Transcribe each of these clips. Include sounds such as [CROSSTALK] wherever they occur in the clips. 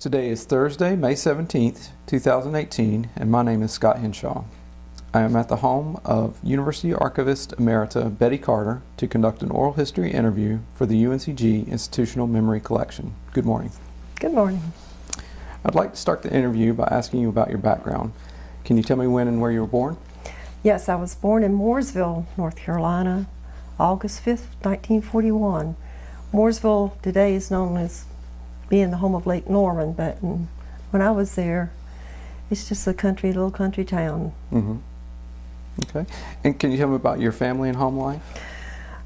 Today is Thursday, May 17th, 2018, and my name is Scott Henshaw. I am at the home of University Archivist Emerita Betty Carter to conduct an oral history interview for the UNCG Institutional Memory Collection. Good morning. Good morning. I'd like to start the interview by asking you about your background. Can you tell me when and where you were born? Yes, I was born in Mooresville, North Carolina, August 5th, 1941. Mooresville today is known as being the home of Lake Norman, but when I was there, it's just a country, little country town. Mm-hmm. Okay. And can you tell me about your family and home life?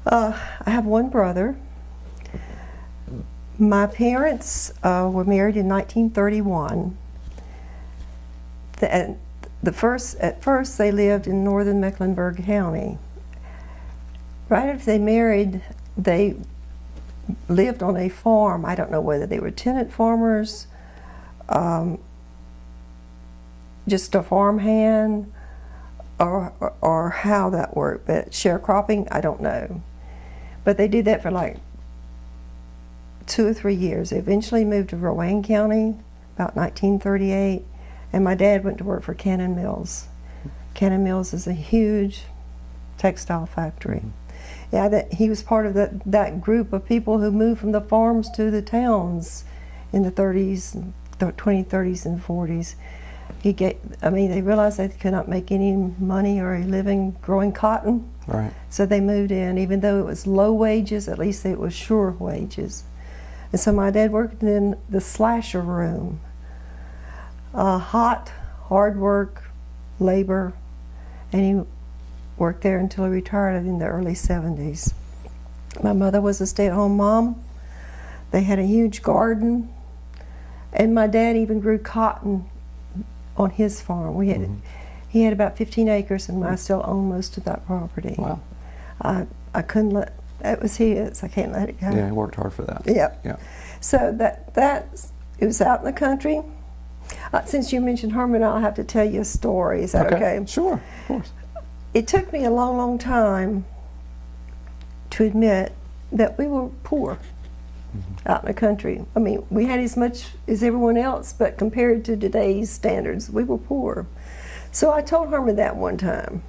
Uh, I have one brother. My parents uh, were married in 1931. The, the first, at first, they lived in northern Mecklenburg County. Right after they married, they lived on a farm. I don't know whether they were tenant farmers, um, just a farmhand, or, or, or how that worked. But sharecropping, I don't know. But they did that for like two or three years. They eventually moved to Rowan County about 1938, and my dad went to work for Cannon Mills. Cannon Mills is a huge textile factory. Mm -hmm. Yeah, that he was part of that that group of people who moved from the farms to the towns in the 30s, the 20s, 30s, and 40s. He get, I mean, they realized they could not make any money or a living growing cotton. Right. So they moved in, even though it was low wages, at least it was sure wages. And so my dad worked in the slasher room. Uh, hot, hard work, labor, and he worked there until he retired in the early 70s. My mother was a stay-at-home mom. They had a huge garden, and my dad even grew cotton on his farm. We had, mm -hmm. he had about 15 acres, and I still own most of that property. Wow. I, I couldn't let, it was his, I can't let it go. Yeah, he worked hard for that. Yep. Yeah. So that, that, it was out in the country. Uh, since you mentioned Herman, I'll have to tell you a story. Is that okay? okay? Sure, of course. It took me a long, long time to admit that we were poor mm -hmm. out in the country. I mean, we had as much as everyone else, but compared to today's standards, we were poor. So I told Herman that one time,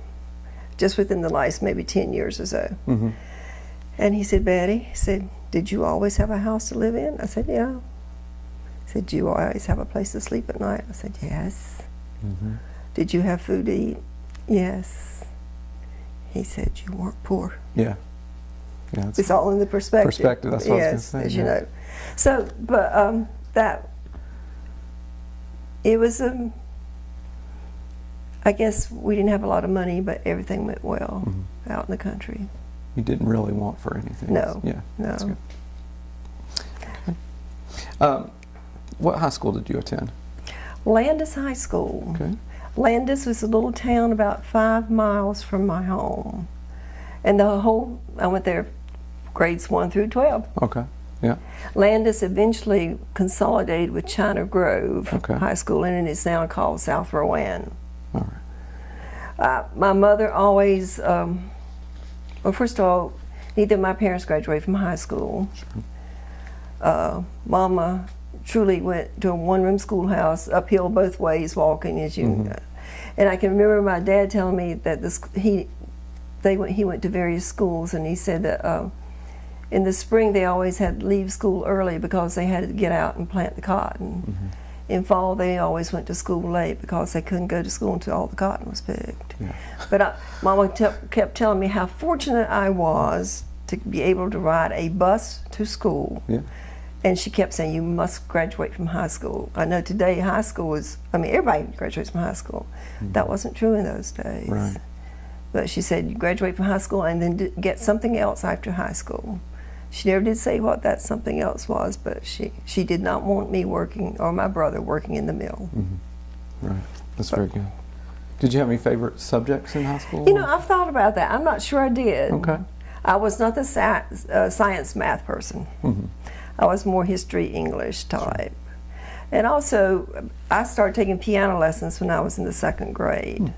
just within the last maybe 10 years or so. Mm -hmm. And he said, Betty, he said, did you always have a house to live in? I said, yeah. He said, do you always have a place to sleep at night? I said, yes. Mm -hmm. Did you have food to eat? Yes. He said, you weren't poor. Yeah. yeah it's all in the perspective. Perspective, that's what yes, I was as yeah. you know. So, but um, that, it was, um, I guess we didn't have a lot of money, but everything went well mm -hmm. out in the country. You didn't really want for anything. No. Yeah. No. That's good. Um, what high school did you attend? Landis High School. Okay. Landis was a little town about five miles from my home. And the whole, I went there grades 1 through 12. Okay, yeah. Landis eventually consolidated with China Grove okay. High School, and it's now called South Rowan. All right. Uh, my mother always, um, well, first of all, neither of my parents graduated from high school. Sure. Uh, Mama truly went to a one-room schoolhouse, uphill both ways, walking as you. Mm -hmm. And I can remember my dad telling me that this he they went he went to various schools, and he said that um, in the spring they always had to leave school early because they had to get out and plant the cotton. Mm -hmm. In fall they always went to school late because they couldn't go to school until all the cotton was picked. Yeah. But I, Mama kept telling me how fortunate I was to be able to ride a bus to school. Yeah and she kept saying, you must graduate from high school. I know today high school is, I mean, everybody graduates from high school. Mm -hmm. That wasn't true in those days. Right. But she said, you graduate from high school and then get something else after high school. She never did say what that something else was, but she, she did not want me working, or my brother working in the mill. Mm -hmm. Right, that's but, very good. Did you have any favorite subjects in high school? You know, I've thought about that. I'm not sure I did. Okay. I was not the science, uh, science math person. Mm -hmm. I was more history English type. And also, I started taking piano lessons when I was in the second grade. Hmm.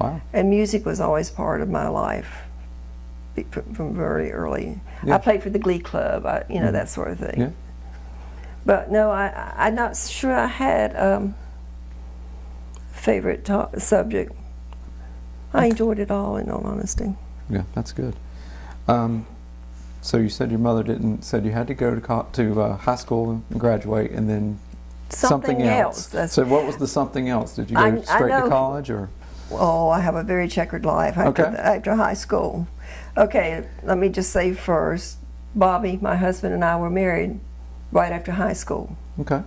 Wow. And music was always part of my life from, very early. Yeah. I played for the Glee Club, I, you know, mm. that sort of thing. Yeah. But no, I, I'm not sure I had um, favorite subject. I enjoyed it all, in all honesty. Yeah, that's good. Um, so you said your mother didn't said you had to go to co- to uh, high school and graduate, and then Something, else. That's, So what was the something else? Did you go I- I straight to college, or oh, I have a very checkered life after, Okay. after high school. Okay, let me just say first, Bobby, my husband, and I were married right after high school. okay?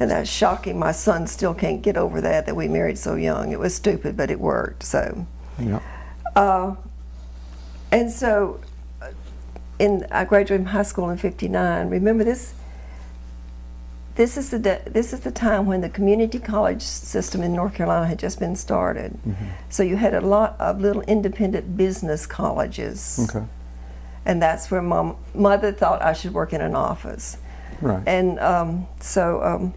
And that's shocking. My son still can't get over that, that we married so young. It was stupid, but it worked. So, Yeah. uh, and so, in I graduated from high school in '59. Remember this? This is the this is the time when the community college system in North Carolina had just been started. So you had a lot of little independent business colleges, Okay. and that's where my mother thought I should work in an office. Right. And um, so. Um,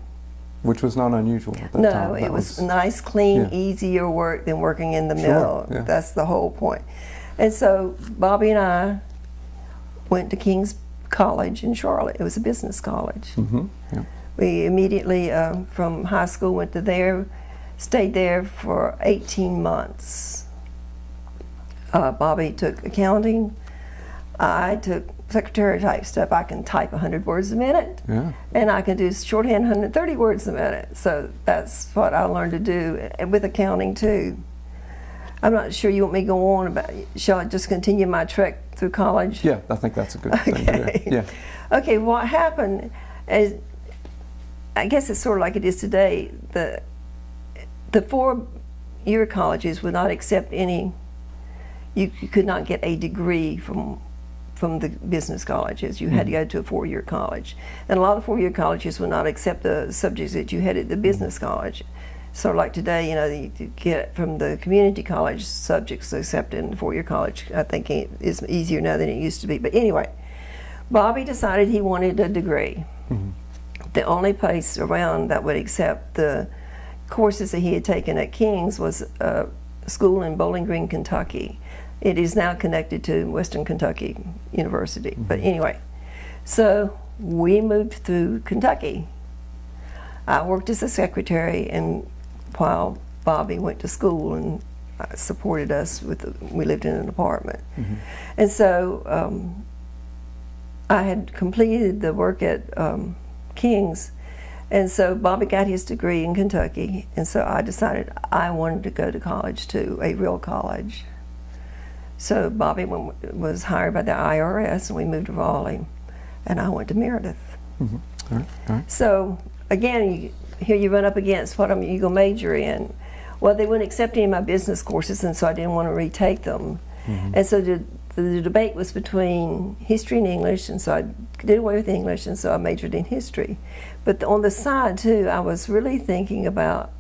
Which was not unusual at that no, time. it That was, nice, clean, yeah. easier work than working in the Sure, mill. yeah. That's the whole point. And so Bobby and I went to King's College in Charlotte. It was a business college. hmm Yeah. We immediately, uh, from high school, went to there, stayed there for 18 months. Uh, Bobby took accounting. I took secretary type stuff. I can type 100 words a minute Yeah. and I can do shorthand 130 words a minute. So that's what I learned to do and with accounting too. I'm not sure you want me to go on about. Shall I just continue my trek through college? Yeah, I think that's a good thing to Okay. do. Yeah. Okay. What happened is, I guess it's sort of like it is today. The the four-year colleges would not accept any. You, you could not get a degree from from the business colleges. You had to hmm. go to a four-year college, and a lot of four-year colleges would not accept the subjects that you had at the hmm. business college. So, like today, you know, you you get from the community college subjects accepted in four-year college. I think it is easier now than it used to be. But anyway, Bobby decided he wanted a degree. Mm-hmm. The only place around that would accept the courses that he had taken at King's was a school in Bowling Green, Kentucky. It is now connected to Western Kentucky University. Mm-hmm. But anyway, so we moved through Kentucky. I worked as a secretary, and while Bobby went to school and uh, supported us with, the, we lived in an apartment, and so um, I had completed the work at um, King's, and so Bobby got his degree in Kentucky, and so I decided I wanted to go to college too, a real college. So Bobby went, was hired by the IRS, and we moved to Raleigh, and I went to Meredith. hmm All right. All right. So again, you, here you run up against what I'm you gonna major in. Well, they wouldn't accept any of my business courses, and so I didn't want to retake them. Mm-hmm. And so the, the debate was between history and English, and so I did away with English, and so I majored in history. But on the side too, I was really thinking about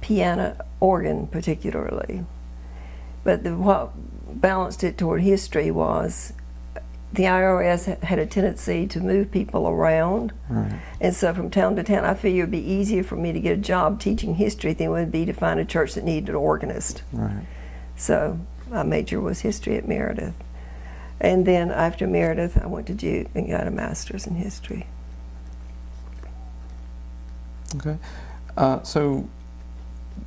piano organ particularly. But the, what balanced it toward history was the IRS had a tendency to move people around. Right. And so from town to town, I figured it'd be easier for me to get a job teaching history than it would be to find a church that needed an organist. Right. So my major was history at Meredith. And then after Meredith, I went to Duke and got a master's in history. Okay. Uh, so,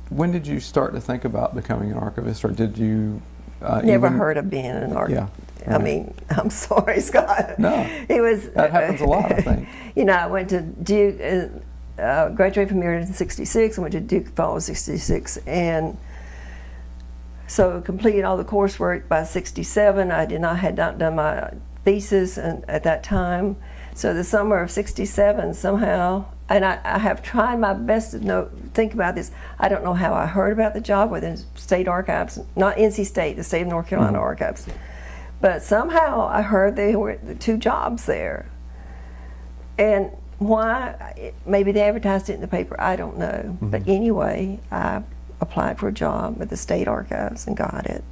when did you start to think about becoming an archivist, or did you? Uh, Never even- heard of being an architect. Yeah. I mean, [LAUGHS] I'm sorry, Scott. No. It was. That happens a lot, I [LAUGHS] think. you know, I went to Duke, uh, uh, graduated from Meredith in '66. I went to Duke fall of '66, and so completed all the coursework by '67. I did not had not done my thesis and, at that time. So the summer of '67, somehow, and I, I have tried my best to know, think about this. I don't know how I heard about the job within state archives, not NC State, the state of North Carolina mm-hmm. archives. But somehow I heard there were the two jobs there. And why? Maybe they advertised it in the paper. I don't know. Mm-hmm. But anyway, I applied for a job at the state archives and got it.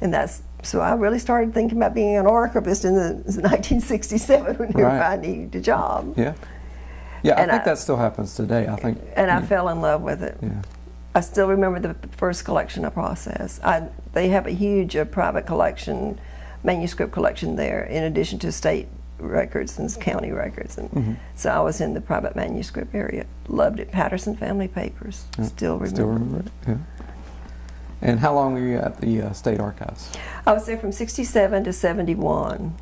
And that's so I really started thinking about being an archivist in the [LAUGHS] 1967 when Right. I needed a job. Yeah. Yeah, I And think I- that still happens today. I think. And I fell in love with it. Yeah. I still remember the first collection I processed. I, they have a huge uh, private collection, manuscript collection there, in addition to state records and county records. And Mhm. so I was in the private manuscript area. Loved it. Patterson Family Papers. Yeah, Still remember. Still remember it? Yeah. And how long were you at the uh, State Archives? I was there from 67 to 71.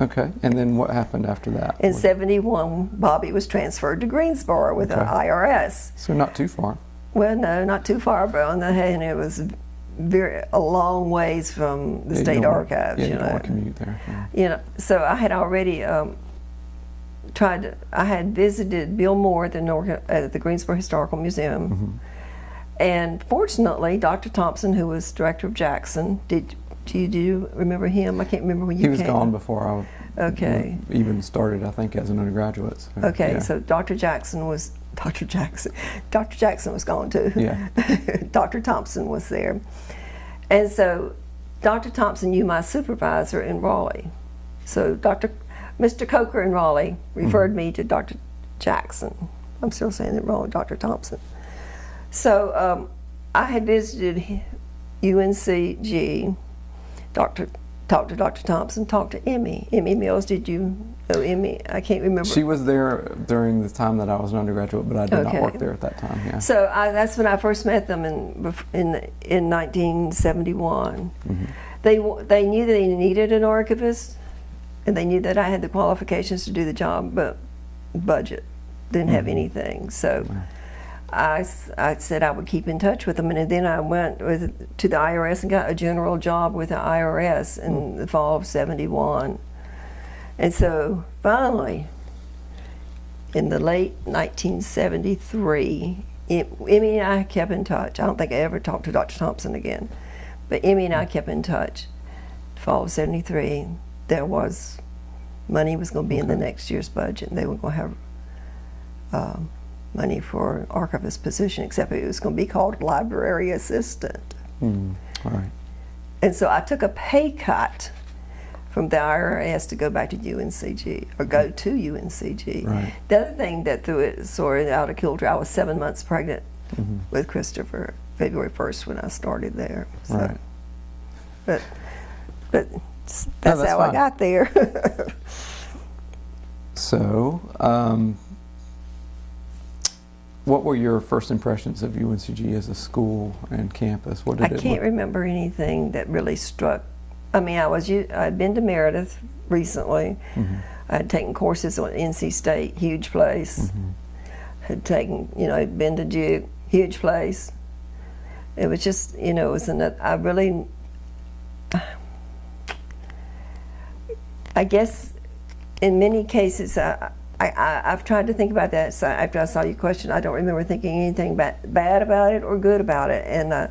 Okay. And then what happened after that? In What- 71, Bobby was transferred to Greensboro with the IRS. So not too far. Well, no, not too far, but on the hand, it was very a long ways from the Yeah, state archives. Yeah, you know, commute there. yeah. you know. So I had already um, tried. To, I had visited Bill Moore at the Nor- at the Greensboro Historical Museum, Mm-hmm. and fortunately, Dr. Thompson, who was director of Jackson, did. Do you, do you remember him? I can't remember when you He was came. gone before I Okay. even started, I think, as an undergraduate. so, Okay, yeah. so Dr. Jackson was Dr. Jackson. [LAUGHS] Dr. Jackson was gone too. Yeah. [LAUGHS] Dr. Thompson was there, and so Dr. Thompson knew my supervisor in Raleigh. So Dr. Mr. Coker in Raleigh referred me to Dr. Jackson. I'm still saying it wrong, Dr. Thompson. So um, I had visited UNCG. Dr. Talked to Dr. Thompson. Talked to Emmy. Emmy Mills. Did you know Emmy? I can't remember. She was there during the time that I was an undergraduate, but I did Okay. not work there at that time. Yeah. So I, that's when I first met them in in in 1971. Mm-hmm. They they knew that they needed an archivist, and they knew that I had the qualifications to do the job, but budget didn't have Mm-hmm. anything. So I, I said I would keep in touch with them, and then I went with to the IRS and got a general job with the IRS in Mm. the fall of '71. And so finally, in the late 1973, Em- Emmy and I kept in touch. I don't think I ever talked to Dr. Thompson again, but Emmy and I kept in touch. Fall of '73, there was money was going to be in the next year's budget, and they were going to have um, money for an archivist position, except it was going to be called library assistant. Mm, all right. And so I took a pay cut from the IRS to go back to UNCG or go to UNCG. Right. The other thing that threw it sort of out of kilter, I was seven months pregnant Mm-hmm. with Christopher February 1st when I started there. So, Right. But, but that's, that's how I got there. [LAUGHS] So, um, what were your first impressions of UNCG as a school and campus? What did I it can't look- remember anything that really struck. I mean, I was I'd been to Meredith recently. Mm-hmm. I'd taken courses on NC State, huge place. Mm-hmm. Had taken, you know, I'd been to Duke, huge place. It was just, you know, it was another. I really, I guess, in many cases, I, I, I I've tried to think about that. So after I saw your question, I don't remember thinking anything ba- bad about it or good about it, and. Uh,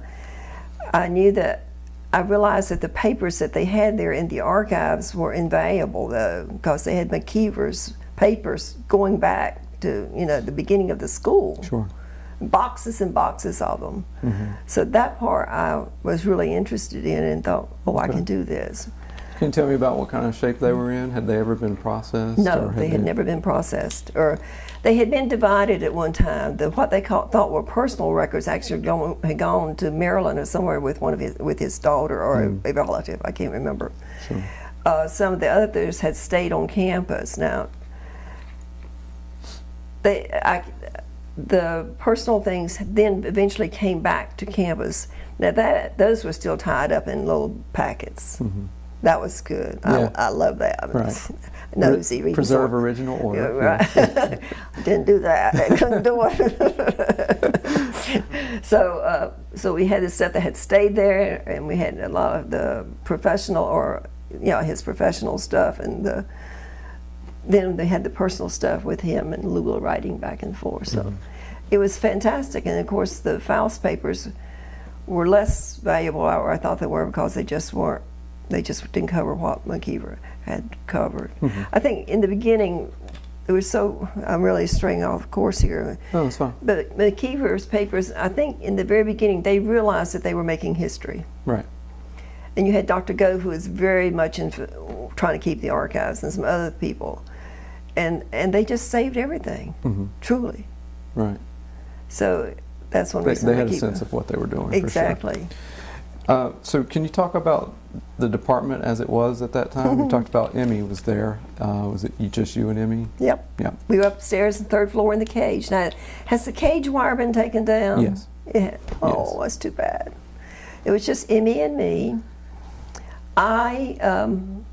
I knew that I realized that the papers that they had there in the archives were invaluable, though, because they had McIver's papers going back to you know the beginning of the school, Sure. boxes and boxes of them. Mm -hmm. So that part I was really interested in and thought, oh, I can do this. Can you tell me about what kind of shape they were in? Had they ever been processed? No, or they had never been processed, or they had been divided at one time. The what they call, thought were personal records actually gone, had gone to Maryland or somewhere with one of his with his daughter or a, a relative. I can't remember. Sure. Uh, some of the others had stayed on campus. Now, they, I, the personal things then eventually came back to campus. Now that those were still tied up in little packets. That was good. Yeah. I, I love that. Right. [LAUGHS] Nosy reading Preserve sort. original Yeah, order. right. [LAUGHS] Didn't do that. I [LAUGHS] couldn't do it. so, uh, so we had this stuff that had stayed there, and we had a lot of the professional, or you know, his professional stuff, and the. Then they had the personal stuff with him and Lula writing back and forth. So, it was fantastic. And of course, the Foust papers were less valuable, or I thought they were, because they just weren't. They just didn't cover what McIver had covered. I think in the beginning, it was so. I'm really straying off course here. No, it's fine. But McIver's papers, I think in the very beginning, they realized that they were making history. Right. And you had Dr. Gove, who was very much in trying to keep the archives, and some other people. And, and they just saved everything, Mm-hmm. truly. Right. So that's one They, reason they had a sense of what they were doing. Exactly. Uh, so can you talk about the department as it was at that time? we [LAUGHS] talked about Emmy was there. Uh, was it you, just you and Emmy? Yep. Yeah. We were upstairs, the third floor in the cage. Now, has the cage wire been taken down? Yes. Yeah. Oh, Yes. that's too bad. It was just Emmy and me. I um,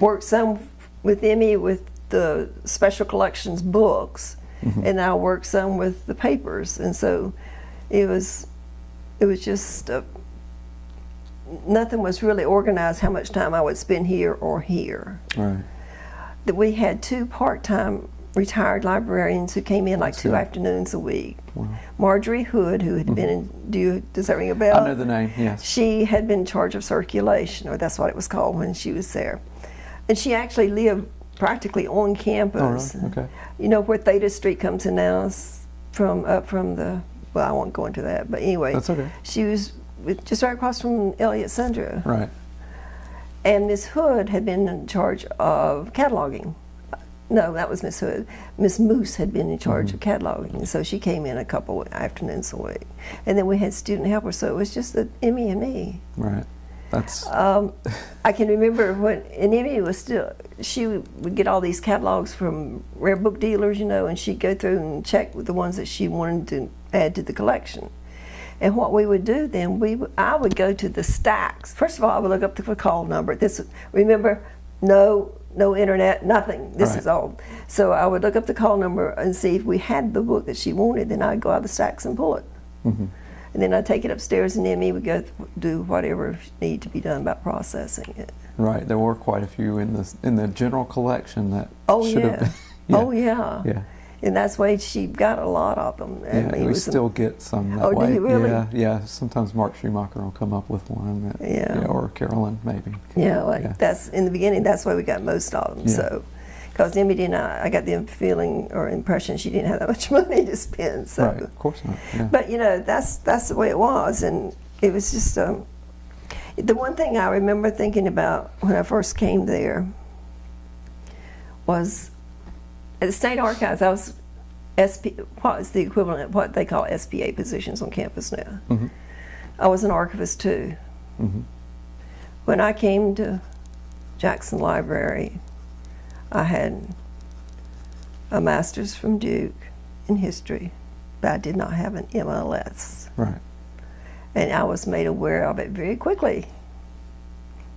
worked some with Emmy with the special collections books, and I worked some with the papers, and so it was it was just uh, nothing was really organized how much time I would spend here or here Right. that we had two part-time retired librarians who came in like two good. afternoons a week. Wow. Marjorie Hood, who had been in, do you, does that ring a bell? Mm-hmm. I know the name. Yes. She had been in charge of circulation, or that's what it was called when she was there. And she actually lived practically on Oh, campus. really? Okay. You know where Tate Street comes in now, from up from the, well, I won't go into that, but anyway. That's okay. She was with, just right across from Elliott Sundra. Right. And Miss Hood had been in charge of cataloging. No, that was Miss Hood. Miss Moose had been in charge of mm-hmm. cataloging, so she came in a couple afternoons a week. And then we had student helpers, so it was just the Emmy and me. Right. That's Um, I can remember when, and Emmy was still, she would get all these catalogs from rare book dealers, you know, and she'd go through and check with the ones that she wanted to add to the collection. And what we would do then, we I would go to the stacks. First of all, I would look up the call number. This remember, no no internet, nothing. This Right. is all. So I would look up the call number and see if we had the book that she wanted. Then I'd go out of the stacks and pull it. mhm. And then I'd take it upstairs, and then Emmy would go th- do whatever needed to be done about processing it. right. There were quite a few in the in the general collection that Oh should yeah. [LAUGHS] have been. Oh yeah. Yeah. And that's why she got a lot of them. I Yeah, mean, we still get some that Oh, do way. you really? Yeah, yeah. Sometimes Mark Schumacher will come up with one. That, Yeah. or Carolyn maybe. Yeah, like Yeah. that's in the beginning. That's why we got most of them. Yeah. So, because Emmy didn't, I got the feeling or impression she didn't have that much [LAUGHS] money to spend. So, Right. Of course not. Yeah. but you know, that's that's the way it was, and it was just um, the one thing I remember thinking about when I first came there was at the state archives. I was SP. What is the equivalent of what they call SPA positions on campus now? Mhm. I was an archivist too. Mhm. When I came to Jackson Library, I had a master's from Duke in history, but I did not have an MLS. Right. And I was made aware of it very quickly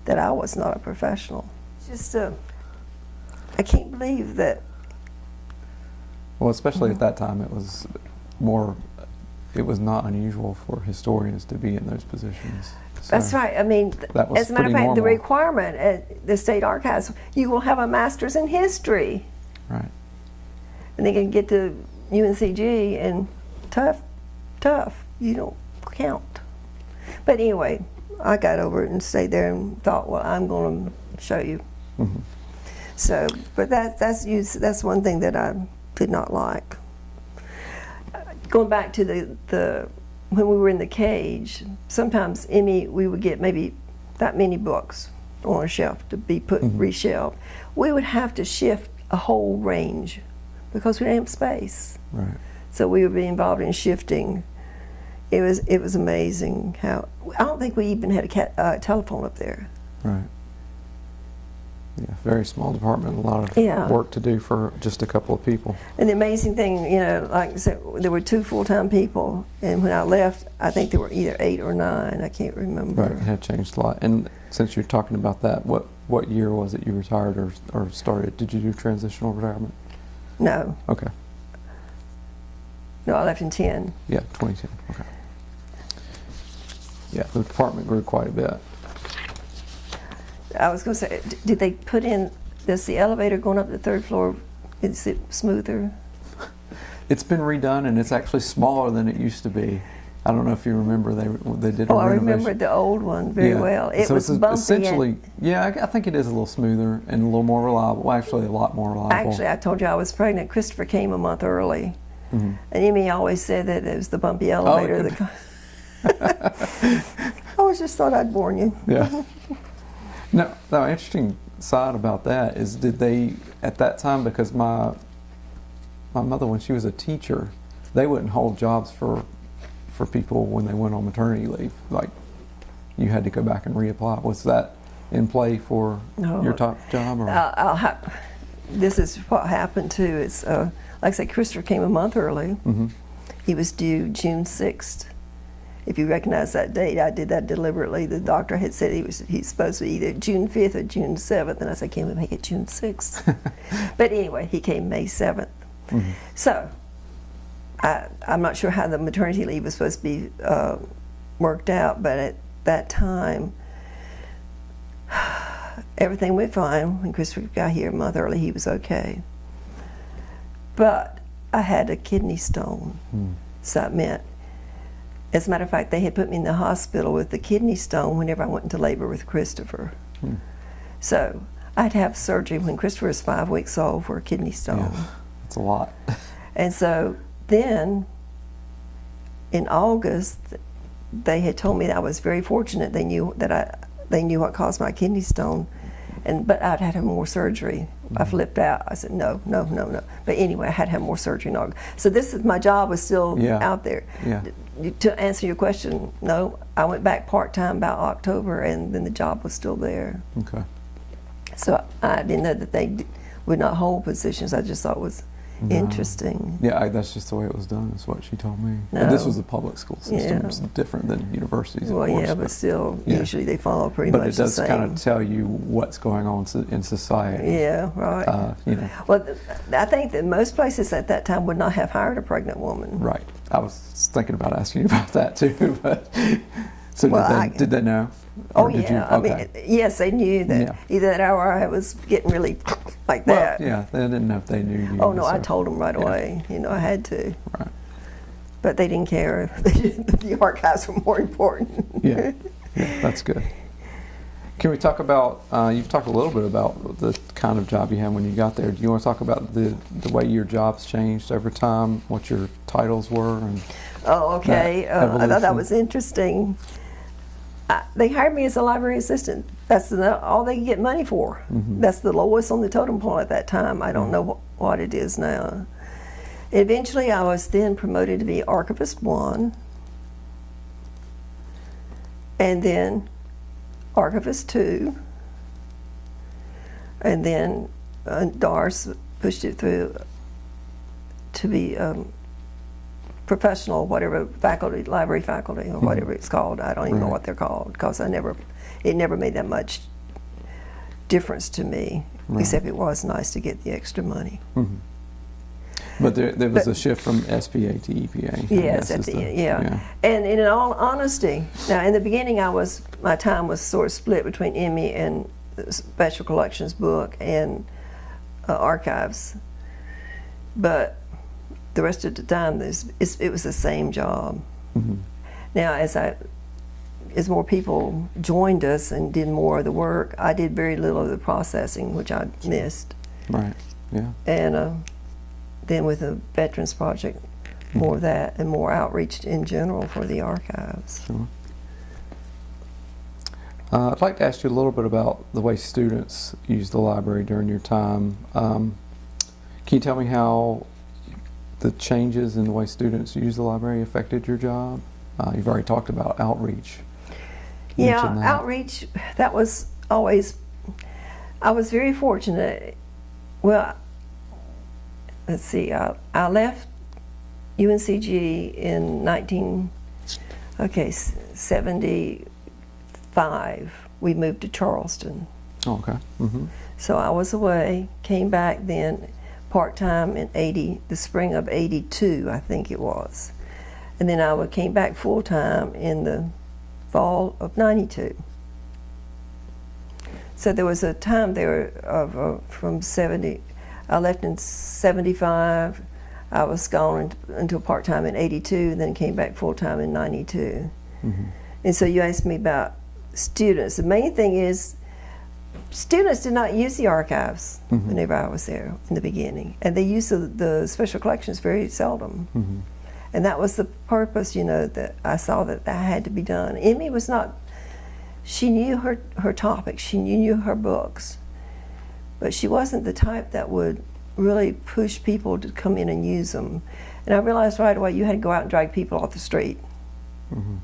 that I was not a professional. Just, a, I can't believe that, Well, especially at mm-hmm. that time, it was more. It was not unusual for historians to be in those positions. That's right. I mean, That was as a matter of fact, the requirement at the state archives, you will have a master's in history. Right. and they can get to UNCG and tough, tough. You don't count. But anyway, I got over it and stayed there and thought, well, I'm going to show you. Mhm. So, but that, that's that's one thing that I did not like. Going back to the, the when we were in the cage, sometimes Emmy we would get maybe that many books on a shelf to be put Mhm. reshelved. We would have to shift a whole range because we didn't have space. Right. So we would be involved in shifting. It was it was amazing how I don't think we even had a cat, uh, telephone up there. Right. Yeah. Very small department. A lot of Yeah. work to do for just a couple of people. And the amazing thing, you know, like I said, there were two full-time people, and when I left, I think there were either eight or nine. I can't remember. Right. It had changed a lot. And since you're talking about that, what what year was it you retired or or started? Did you do transitional retirement? No, Okay. no, I left in ten. Yeah. 2010. Okay. Yeah. The department grew quite a bit. I was going to say, did they put in? Does the elevator going up the third floor? Is it smoother? It's been redone and it's actually smaller than it used to be. I don't know if you remember they they did a Oh, I remember the old one very Yeah. well. It so was it's bumpy. essentially yeah. I, I think it is a little smoother and a little more reliable. Well, actually, a lot more reliable. actually, I told you I was pregnant. Christopher came a month early, Mhm. and Emmy always said that it was the bumpy elevator. Oh, that [LAUGHS] I always just thought I'd warn you. Yeah. [LAUGHS] no, no. Interesting side about that is, did they at that time because my my mother when she was a teacher, they wouldn't hold jobs for for people when they went on maternity leave. Like you had to go back and reapply. Was that in play for your top job? Or? I'll, I'll ha- this is what happened too. It's uh, like I said, Christopher came a month early. hmm He was due June sixth. If you recognize that date, I did that deliberately. The doctor had said he was he's supposed to be either June fifth or June seventh, and I said, "Can we make it June 6th? [LAUGHS] but anyway, he came May seventh. hmm So I, I'm not sure how the maternity leave was supposed to be uh, worked out, but at that time, [SIGHS] everything went fine. When Christopher got here a month early, he was okay. But I had a kidney stone, Mm. so it meant, as a matter of fact, they had put me in the hospital with the kidney stone whenever I went into labor with Christopher. Hmm. So I'd have surgery when Christopher was five weeks old for a kidney stone. Yeah, it's a lot. [LAUGHS] And so then in August, they had told me that I was very fortunate. They knew that I, they knew what caused my kidney stone, and but I'd had to have more surgery. I Mm-hmm. flipped out. I said no, no, no, no. But anyway, I had to have more surgery in August. So this is my job was still Yeah. out there. Yeah. To answer your question, no, I went back part time about October, and then the job was still there. Okay. So I didn't know that they would not hold positions. I just thought it was No. interesting. Yeah, I, that's just the way it was done. That's what she told me. But this was a public school system. Yeah. It's different than universities, Well, course. yeah, but still, yeah. usually they follow pretty but much it does kind of tell you what's going on in society. yeah, right. Uh, you know, well, I think that most places at that time would not have hired a pregnant woman. right. I was thinking about asking you about that too, [LAUGHS] but so Well, did, they, I- did they know? Oh yeah, you? I mean, yes, they knew that Yeah. either that hour I was getting really [LAUGHS] like well, that. yeah, they didn't know if they knew you. Oh no, I told them right yeah. away. You know, I had to, Right. but they didn't care. [LAUGHS] the archives were more important. Yeah, yeah, that's good. Can we talk about? Uh, you've talked a little bit about the kind of job you had when you got there. Do you want to talk about the the way your jobs changed over time? What your titles were? And Oh, okay. Uh, I thought that was interesting. I, they hired me as a library assistant. That's the, all they get money for. Mhm. That's the lowest on the totem pole at that time. I don't know what, what it is now. Eventually, I was then promoted to be archivist one, and then archivist two, and then uh, Doris pushed it through to be um, professional, whatever faculty, library faculty, or whatever it's called. I don't even know what they're called because I never, it never made that much difference to me. Right. Except it was nice to get the extra money. Mhm. But there, there was But- a shift from SPA to EPA. Yes, at the, the- yeah. And in all honesty, now in the beginning, I was my time was sort of split between Emmy and the Special Collections book and uh, archives, but the rest of the time, it was the same job. Mhm. Now, as I as more people joined us and did more of the work, I did very little of the processing, which I missed. Right. Yeah. And uh, then with the Veterans Project, more of that and more outreach in general for the archives. Sure. Uh, I'd like to ask you a little bit about the way students use the library during your time. Um, can you tell me how the changes in the way students use the library affected your job? Uh, you've already talked about outreach. You Yeah, that. outreach, that was always, I was very fortunate. Well, let's see, I, I left UNCG in 19, okay, 75. We moved to Charleston. Oh, okay. hmm So I was away, came back then part time in 80, the spring of 82, I think it was. And then I came back full time in the fall of 92. So there was a time there of uh, from 70, I left in 75, I was gone until part time in 82, then came back full time in 92. hmm And so you asked me about students. The main thing is students did not use the archives Mhm. whenever I was there in the beginning, and they used the, the special collections very seldom. hmm And that was the purpose, you know, that I saw that that had to be done. Emmy was not. She knew her her topics. She knew her books, but she wasn't the type that would really push people to come in and use them. And I realized right away you had to go out and drag people off the street. hmm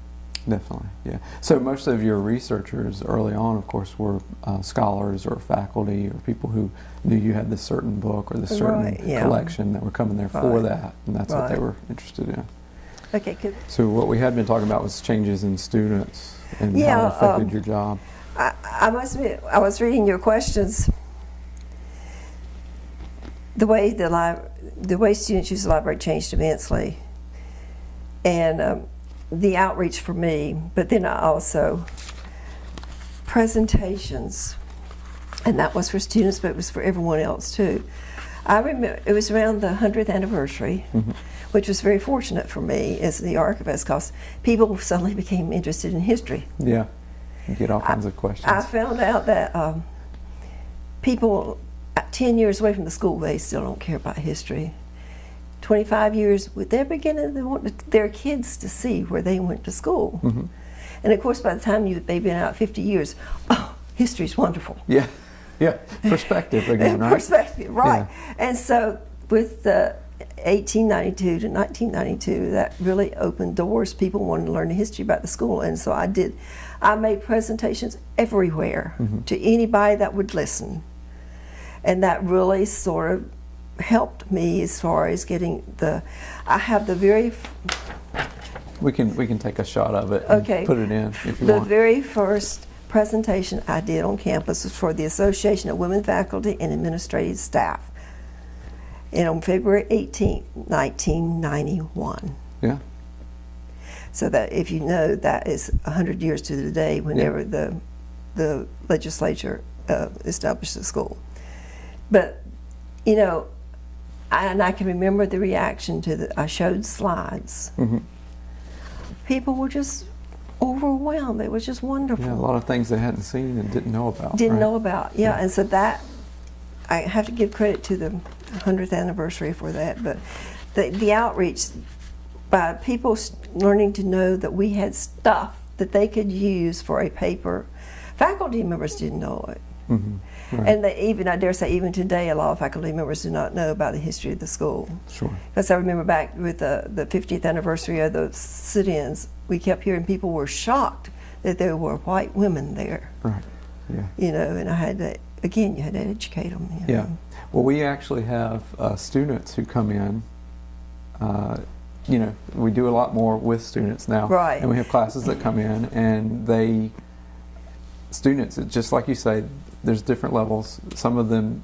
Definitely, yeah. So most of your researchers early on, of course, were uh, scholars or faculty or people who knew you had this certain book or this certain Right, yeah. collection that were coming there for that, and that's what they were interested in. Okay, good. So what we had been talking about was changes in students and how Yeah, it affected um, your job. I, I must admit, I was reading your questions. The way the li- the way students use the library changed immensely, and um, the outreach for me. But then I also presentations, and that was for students, but it was for everyone else too. I remember it was around the hundredth anniversary, which was very fortunate for me as the archivist, because people suddenly became interested in history. Yeah, you get all kinds of questions. I found out that um, people uh, 10 years away from the school, they still don't care about history. 25 years, they're beginning to want their kids to see where they went to school. Mhm. And of course, by the time you, they've been out 50 years, oh, history's wonderful. Yeah, yeah. Perspective again, [LAUGHS] right? Perspective, right. And so with the 1892 to 1992, that really opened doors. People wanted to learn the history about the school. And so I did, I made presentations everywhere Mm-hmm. to anybody that would listen. And that really sort of helped me as far as getting the, I have the very, We can we can take a shot of it. Okay. Put it in if you the want. very first presentation I did on campus was for the Association of Women Faculty and Administrative Staff. And on February 18th, 1991. yeah. So that if you know that is 100 years to the day whenever the the legislature uh, established the school. But you know, and I can remember the reaction to the I showed slides. hmm People were just overwhelmed. It was just wonderful. Yeah, a lot of things they hadn't seen and didn't know about. didn't right? know about. Yeah, and so that I have to give credit to the hundredth anniversary for that. But the the outreach by people learning to know that we had stuff that they could use for a paper. Faculty members didn't know it. Mhm. Right. And they even, I dare say, even today, a lot of faculty members do not know about the history of the school. Sure. Because I remember back with the, the 50th anniversary of the sit-ins, we kept hearing people were shocked that there were white women there Right. Yeah. you know, and I had to, again, you had to educate them. You Yeah. know. Well, we actually have uh, students who come in. Uh, you know, we do a lot more with students now. Right. And we have classes that come in, and they, students, it's just like you say, there's different levels. Some of them,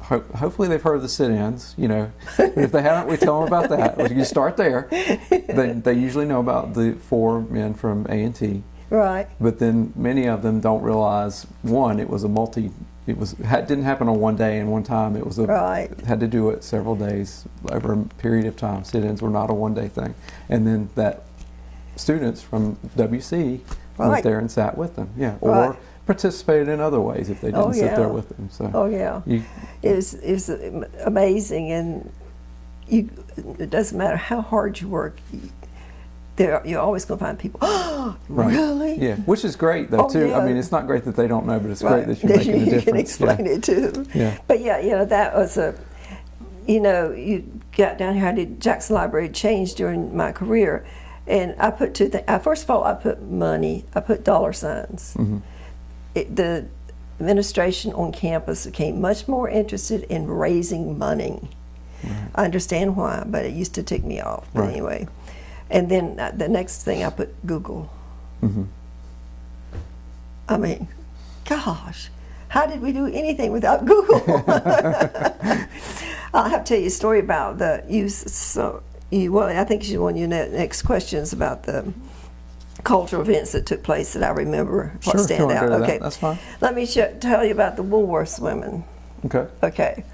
ho- hopefully, they've heard of the sit-ins. You know, if they haven't, we tell them about that. We can start there. They, they usually know about the four men from A and T. Right. But then many of them don't realize one, it was a multi. It was didn't happen on one day and one time. It was a Right. had to do it several days over a period of time. Sit-ins were not a one-day thing. And then that students from WC went there and sat with them. Yeah, or Right. Participated in other ways if they didn't Oh, sit there with them. So Oh yeah. you, It was, it was amazing, and you. It doesn't matter how hard you work. You, there, you're always going to find people. Oh, [GASPS] Right. really? yeah, which is great though Oh, too. I mean, it's not great that they don't know, but it's Right. great that you're [LAUGHS] making a you difference. can explain yeah. it to them. Yeah. But yeah, you know that was a. You know, you got down here. I did Jackson Library change during my career, and I put two things. First of all, I put money. I put dollar signs. Mhm. It, the administration on campus became much more interested in raising money. I understand why, but it used to tick me off. But Right. anyway, and then uh, the next thing I put Google. Mhm. I mean, gosh, how did we do anything without [LAUGHS] Google? I'll have to tell you a story about the use. So, you, well, I think you want your ne- next questions about the cultural events that took place that I remember. Sure, stand out. to that, okay, that's fine. Let me sh- tell you about the Woolworths women. Okay. Okay,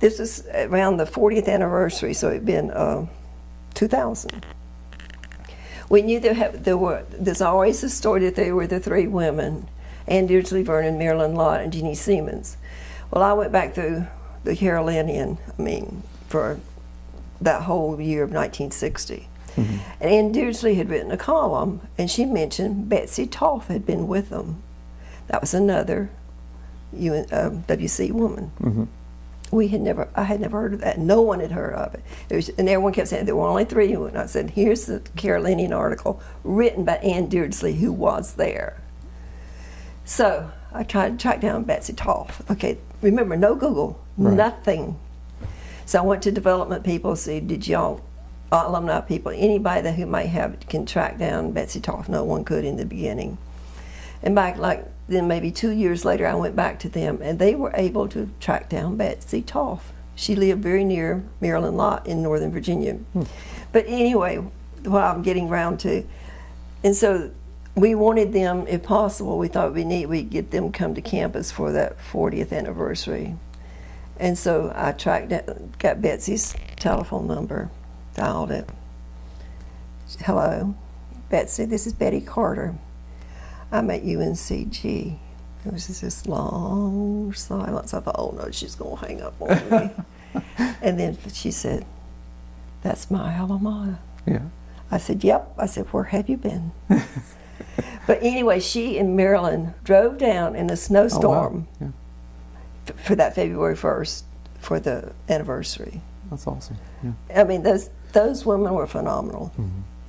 this is around the 40th anniversary, so it'd been uh, 2000. We knew there, have, there were. There's always a story that they were the three women, Ann Dearsley Vernon, Marilyn Lott, and Genie Seaman. Well, I went back through the Carolinian. I mean, for that whole year of 1960. And Ann Dearsley had written a column, and she mentioned Betsy Toth had been with them. That was another UN, um, WC woman. Mhm. we had never, I had never heard of that. No one had heard of it. it was, and everyone kept saying there were only three. And I said, here's the Carolinian article written by Ann Dearsley, who was there. So I tried to track down Betsy Toth. Okay, remember, no Google, Right. nothing. So I went to development people, see, did y'all, uh, Uh, alumni people, anybody that who might have can track down Betsy Toth. No one could in the beginning. And back like then maybe two years later, I went back to them, and they were able to track down Betsy Toth. She lived very near Marilyn Lott in Northern Virginia. Hmm. But anyway, what I'm getting round to, and so we wanted them, if possible, we thought be neat we'd get them come to campus for that 40th anniversary. And so I tracked down, got Betsy's telephone number, dialed it. Hello, Betsy, this is Betty Carter. I'm at UNCG. There was just this long silence. I thought, oh no, she's going to hang up on me. [LAUGHS] and then she said, That's my alma mater. Yeah. I said, Yep. I said, Where have you been? [LAUGHS] but anyway, she and Marilyn drove down in a Oh, wow. snowstorm Yeah. f- for that February 1st for the anniversary. That's awesome. Yeah. I mean, those those women were phenomenal.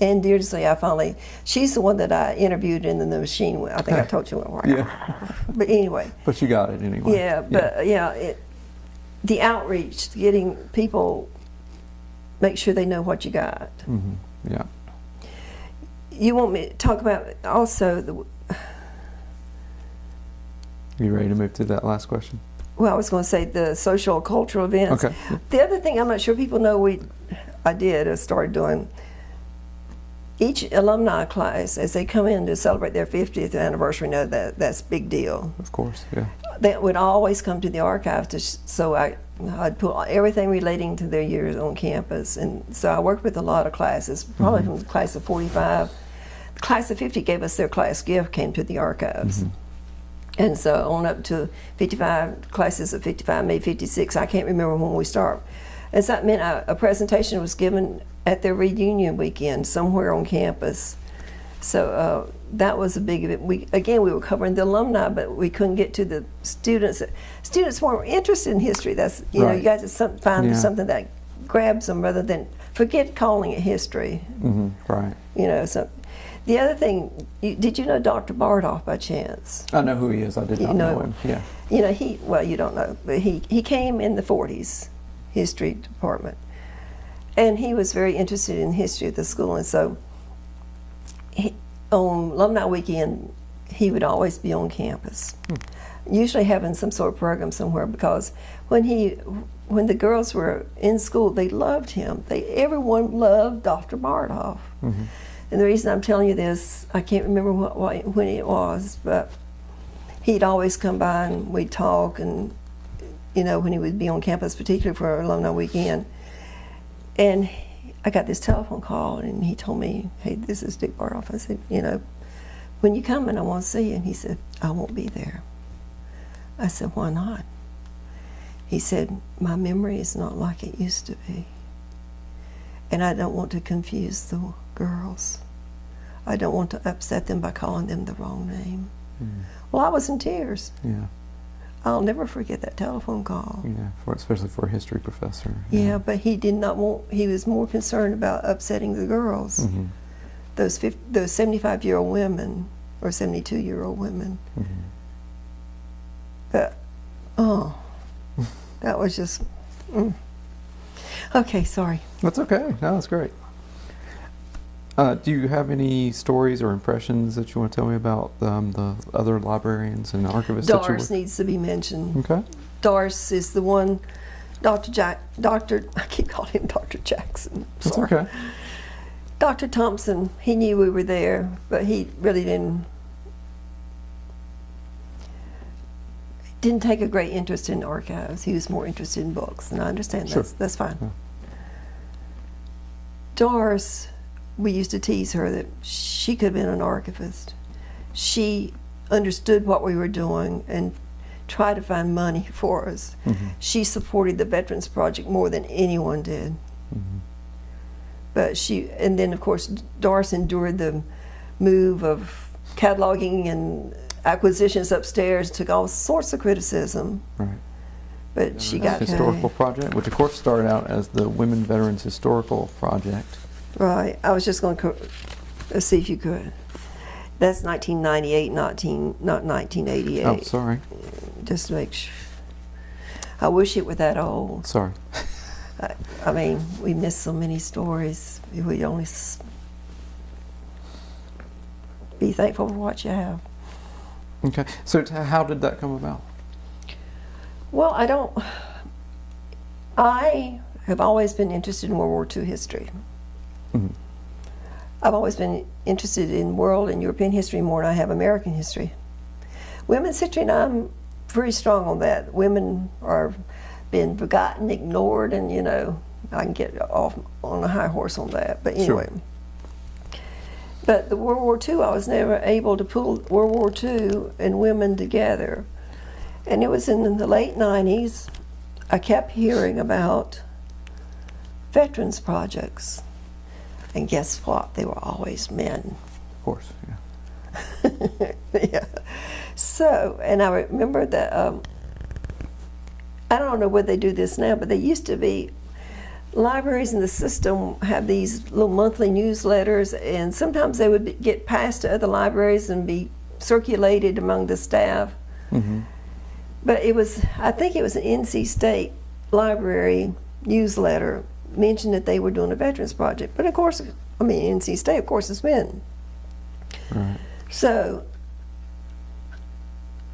And Deirdre, I finally, she's the one that I interviewed in the machine. with. I think I [LAUGHS] told you. Yeah. But anyway, But you got it anyway. yeah, but yeah, it, the outreach, getting people, make sure they know what you got. hmm Yeah. You want me to talk about also the, You ready to move to that last question? well, I was going to say the social cultural events. Okay. The other thing I'm not sure people know we, I did, I started doing, each alumni class, as they come in to celebrate their 50th anniversary, know that that's a big deal. Of course. Yeah. They would always come to the archive to, sh- so I, I'd put everything relating to their years on campus. And so I worked with a lot of classes, probably mm-hmm. from the class of 45. The class of 50 gave us their class gift, came to the archives. Mm-hmm. And so on up to 55 classes of 55, maybe 56. I can't remember when we start. And that meant a, a presentation was given at their reunion weekend somewhere on campus. So uh, that was a big event. We again we were covering the alumni, but we couldn't get to the students. Students weren't interested in history. That's you know you got to some, find Yeah. something that grabs them rather than forget calling it history. hmm Right. You know. So the other thing, you, did you know Dr. Bardolph by chance? I know who he is. I did You not know, know- him. Yeah. You know, he, well, you don't know, but he, he came in the 40s, history department. And he was very interested in history at the school. And so he, on alumni weekend, he would always be on campus, hmm. usually having some sort of program somewhere because when he, when the girls were in school, they loved him. They, everyone loved Dr. Bardolph. Mm-hmm. And the reason I'm telling you this, I can't remember what, what, when it was, but he'd always come by and we'd talk and you know when he would be on campus particularly for alumni weekend. And i got this telephone call and he told me hey this is dick Bardolph i said you know when you come and i want to see you and he said i won't be there. I said why not? He said my memory is not like it used to be and i don't want to confuse the girls. I don't want to upset them by calling them the wrong name. Hmm. Well, I was in tears. Yeah. I'll never forget that telephone call. Yeah. For especially for a history professor. Yeah, but he did not want. He was more concerned about upsetting the girls, hmm those 50, those seventy-five-year-old women or seventy-two-year-old women. hmm But oh, that was just. Mm. Okay, sorry. That's okay. No, that's great. Uh, do you have any stories or impressions that you want to tell me about um, the other librarians and archivists Doris needs to be mentioned. Okay. Doris is the one. Dr. Jack, Dr. [LAUGHS] I keep calling him Dr. Jackson. That's okay. Dr. Thompson, he knew we were there, but he really didn't didn't take a great interest in archives. He was more interested in books, and I understand Sure. that's that's fine. Yeah. Doris, we used to tease her that she could have been an archivist. She understood what we were doing and tried to find money [LAUGHS] for us. Mhm. She supported the Veterans Project more than anyone did. Mhm. But she, and then of course, Doris endured the move of cataloging and acquisitions upstairs, took all sorts of criticism. Right. but she got Historical Project, which of course started out as the Women Veterans Historical Project. Right. I was just going to let's uh, see if you could. That's 1998, 19, not 1988. Oh, sorry, Just to make sure. I wish it were that old. sorry. I, I mean, we miss so many stories. We only s- be thankful for what you have. Okay, so t- how did that come about? Well, I don't. I have always been interested in World War II history. Mhm. I've always been interested in world and European history more than I have American history. Women's history, and I'm very strong on that. Women are being forgotten, ignored, and you know, I can get off on a high horse on that. But Sure. anyway. But the World War II, I was never able to pull World War II and women together. And it was in the late 90s, I kept hearing about veterans projects. And guess what? They were always men. Of course, yeah. [LAUGHS] yeah. So, and I remember that, um, I don't know whether they do this now, but they used to be, libraries in the system have these little monthly newsletters, and sometimes they would get passed to other libraries and be circulated among the staff. Mm -hmm. But it was, I think it was an NC State Library newsletter mentioned that they were doing a veterans project. But of course, I mean, NC State, of course, it's men. Right. So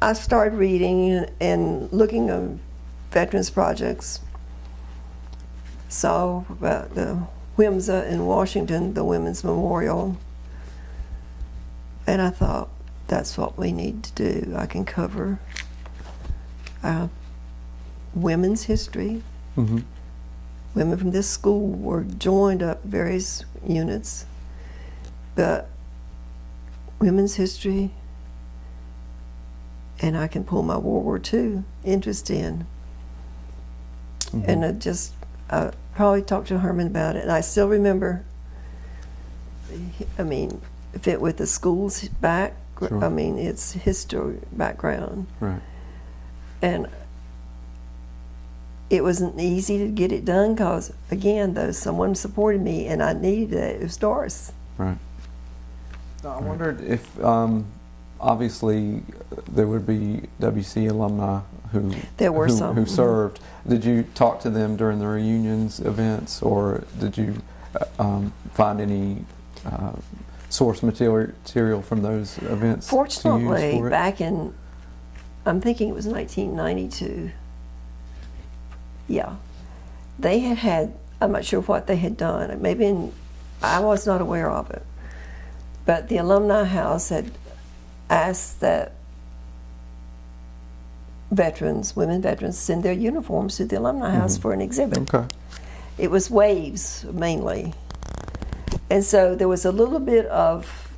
I started reading and, looking at veterans projects. Saw about the WIMSA in Washington, the Women's Memorial. And I thought, that's what we need to do. I can cover uh, women's history. hmm Women from this school were joined up various units, but women's history, and I can pull my World War II interest in. Mhm. And I just, I probably talked to Herman about it, and I still remember. I mean, fit with the school's back. Sure. I mean, its history background, Right. and it wasn't easy to get it done because, again, though someone supported me, and I needed it. It was Doris. Right. I wondered if, um, obviously, uh, there would be WC alumni who There were who, some. who mhm. served. Did you talk to them during the reunions events, or did you uh, um, find any uh, source material material from those events? to use Fortunately, for it? back in, I'm thinking it was 1992. Yeah, they had had. I'm not sure what they had done. Maybe in, I was not aware of it, but the alumni house had asked that veterans, women veterans, send their uniforms to the alumni house Mhm. for an exhibit. Okay. It was waves mainly. And so there was a little bit of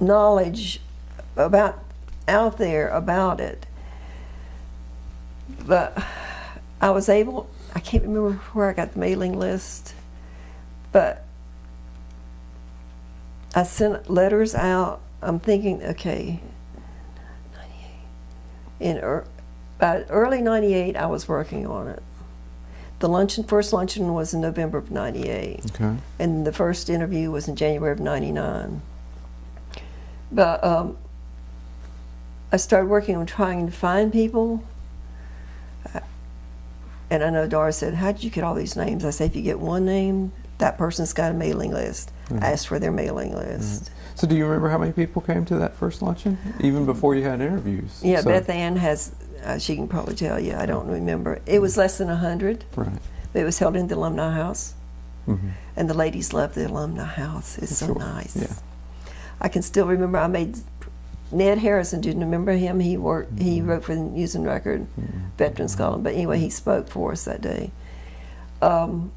knowledge about out there about it. But I was able, I can't remember where I got the mailing list, but I sent letters out. I'm thinking, okay, 98. In ear- about early 98, I was working on it. The luncheon, first luncheon was in November of 98 Okay. and the first interview was in January of '99. But um, I started working on trying to find people. And I know Doris said, How did you get all these names? I said, If you get one name, that person's got a mailing list. Mhm. Ask for their mailing list. So, do you remember how many people came to that first luncheon, even before you had interviews? Yeah, So- Beth Ann has, uh, she can probably tell you. I don't remember. It was less than 100, Right. it was held in the alumni house. hmm And the ladies love the alumni house. It's so Sure, nice. yeah. I can still remember I made Ned Harrison. Do you remember him? He worked. He Mhm. wrote for the News and Record, Mhm. Veterans Column. But anyway, he spoke for us that day. Um,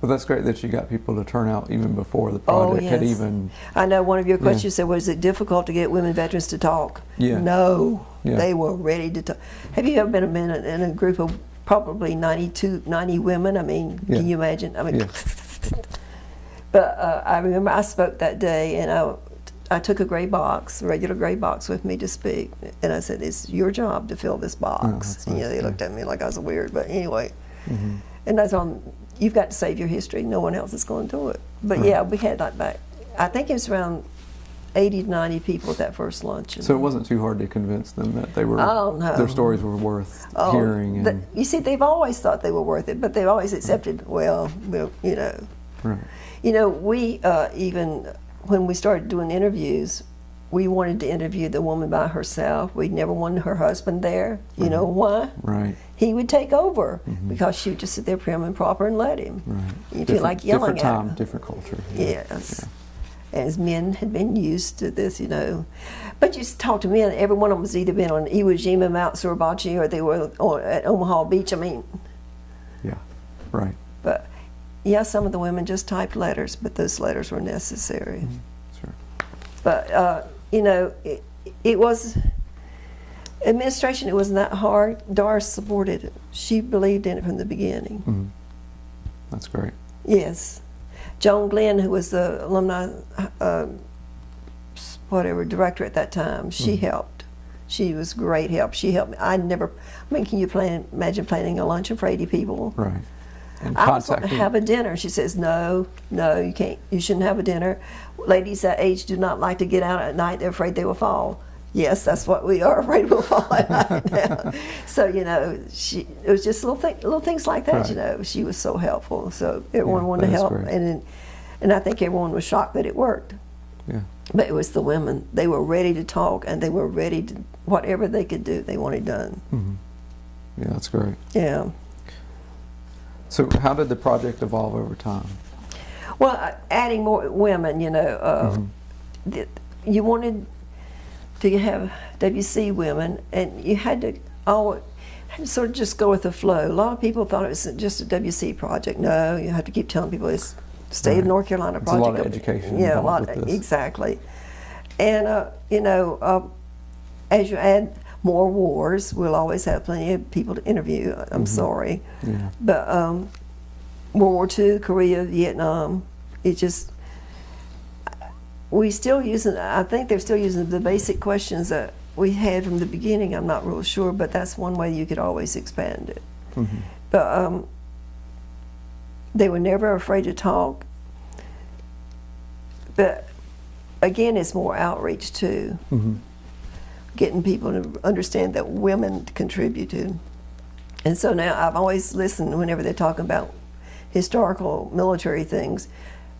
Well, that's great that you got people to turn out even before the Oh, project had even. I know one of your Yeah. questions said, "Was it difficult to get women veterans to talk?" Yeah. No, Yeah. they were ready to talk. Have you ever been a minute in a group of probably 92, 90 women? I mean, Yeah. can you imagine? I mean, Yeah. [LAUGHS] but uh, I remember I spoke that day, and I, I took a gray box, a regular gray box with me to speak, and I said, "It's your job to fill this box." Oh, and, you know, they looked at me like I was weird, but anyway. Mhm. And I told them, "You've got to save your history. No one else is going to do it." But Right. yeah, we had like back. I think it was around eighty to ninety people at that first luncheon. So it wasn't too hard to convince them that they were Oh, their stories were worth Oh, hearing the- you see, they've always thought they were worth it, but they've always accepted. Well, well, you know, right. You know, we uh, even, when we started doing interviews, we wanted to interview the woman by herself. We never wanted her husband there. You know why? Right. He would take over mm-hmm. because she would just sit there prim and proper and let him. Right. You feel like yelling different at time, him. different culture. Yes. As men had been used to this, you know. But you talk to men, every one of them has either been on Iwo Jima, Mount Suribachi, or they were on, at Omaha Beach. I mean, Yeah. Right. Yeah, some of the women just typed letters, but those letters were necessary. Sure. But uh, you know, it, it was administration. It wasn't that hard. Doris supported it. She believed in it from the beginning. hmm That's great. Yes, Joan Glenn, who was the alumni, uh, whatever director at that time, she helped. She was great help. She helped me. I never. I mean, can you plan, imagine planning a luncheon for eighty people? Right. And I was going to have a dinner. She says, "No, no, you can't. You shouldn't have a dinner. Ladies that age do not like to get out at night. They're afraid they will fall." Yes, that's what we are [LAUGHS] afraid we'll fall at night now. So you know, she it was just little thing, little things like that. You know, she was so helpful. So everyone Yeah, wanted to help, great. and and I think everyone was shocked that it worked. yeah. But it was the women. They were ready to talk, and they were ready to whatever they could do. They wanted done. hmm Yeah, that's great. Yeah. So how did the project evolve over time? Well, adding more women, you know, uh, Mm-hmm. th- you wanted to have WC women, and you had to always had to sort of just go with the flow. A lot of people thought it was just a WC project. No, you have to keep telling people it's state of North Carolina There's a lot project. of education Yeah, a lot exactly. And uh, you know, uh, as you add more wars, we'll always have plenty of people to interview. I'm sorry. Yeah. But um, World War II, Korea, Vietnam, it just we still using. I think they're still using the basic questions that we had from the beginning. I'm not real sure, but that's one way you could always expand it. hmm But um, they were never afraid to talk. But again, it's more outreach too, hmm getting people to understand that women contributed. And so now I've always listened whenever they're talking about historical military things,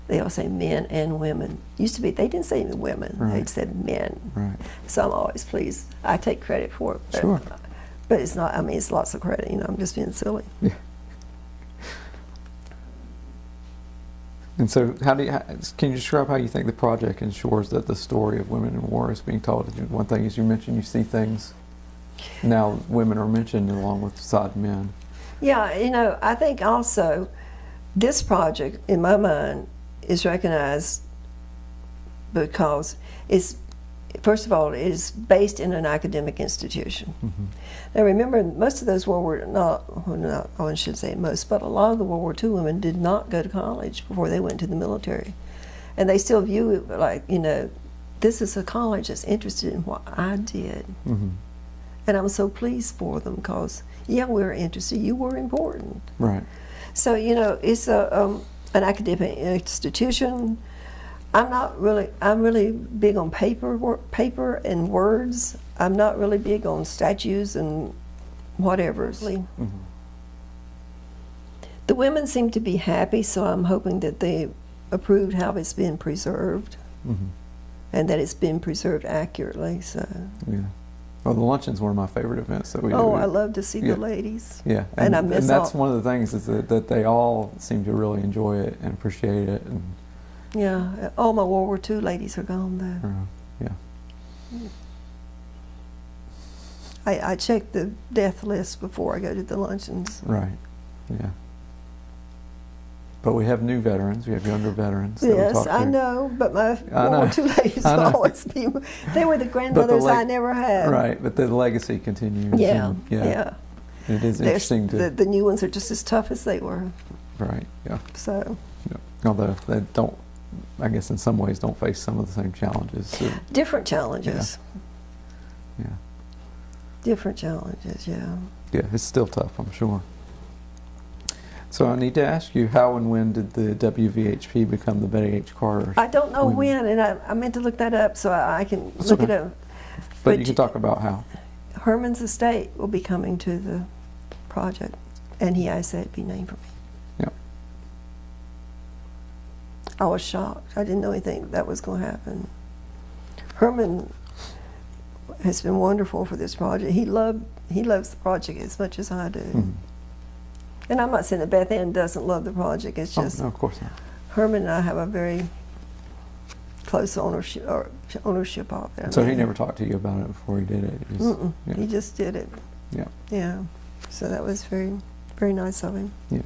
they all say men and women. Used to be, they didn't say women, they Right. said men. Right. So I'm always pleased. I take credit for it. But, Sure. But it's not, I mean, it's lots of credit, you know, I'm just being silly. Yeah. And so, how do you, can you describe how you think the project ensures that the story of women in war is being told? One thing is you mentioned you see things now women are mentioned along with side men. Yeah, you know, I think also this project, in my mind, is recognized because it's, first of all, it is based in an academic institution. Mm-hmm. Now, remember, most of those World War not, well, not, I shouldn't say most, but a lot of the World War II women did not go to college before they went to the military, and they still view it like, you know, this is a college that's interested in what I did. hmm And I'm so pleased for them because, yeah, we were interested. You were important. Right. So, you know, it's a, um, an academic institution. I'm not really, I'm really big on paper, paper and words. I'm not really big on statues and whatever. hmm The women seem to be happy, so I'm hoping that they approved how it's been preserved hmm and that it's been preserved accurately. So, Yeah. Well, the luncheon's one of my favorite events that we do. oh, I love to see Yeah. the ladies. Yeah, and and, I miss and that's all- one of the things is that, that they all seem to really enjoy it and appreciate it, and Yeah, all my World War II ladies are gone though. uh, yeah, I, I check the death list before I go to the luncheons. right, yeah. But we have new veterans. We have younger veterans. Yes, I know, but my World War. II ladies [LAUGHS] [LAUGHS] will always be. They were the [LAUGHS] grandmothers leg- I never had. Right, but the legacy continues. Yeah, and, yeah. yeah. It is interesting to the, the new ones are just as tough as they were. right. Yeah. So yeah. Although they don't I guess in some ways don't face some of the same challenges. So, Different challenges. yeah, Different challenges, yeah. yeah, it's still tough, I'm sure. So I need to ask you, how and when did the WVHP become the Betty H. Carter? I don't know When? when, and I, I meant to look that up so I, I can That's look okay. it up. but but you can talk about how. Herman's estate will be coming to the project, and he asked that it be named for me. Yep. I was shocked. I didn't know anything that was going to happen. Herman has been wonderful for this project. He loved he loves the project as much as I do. Mhm. And I'm not saying that Beth Ann doesn't love the project. It's Oh, just no, of course not. Herman and I have a very close ownership or ownership of it. I So he never talked to you about it before he did it. It was- Mm-mm. yeah. He just did it. Yeah. Yeah. So that was very, very nice of him. Yeah.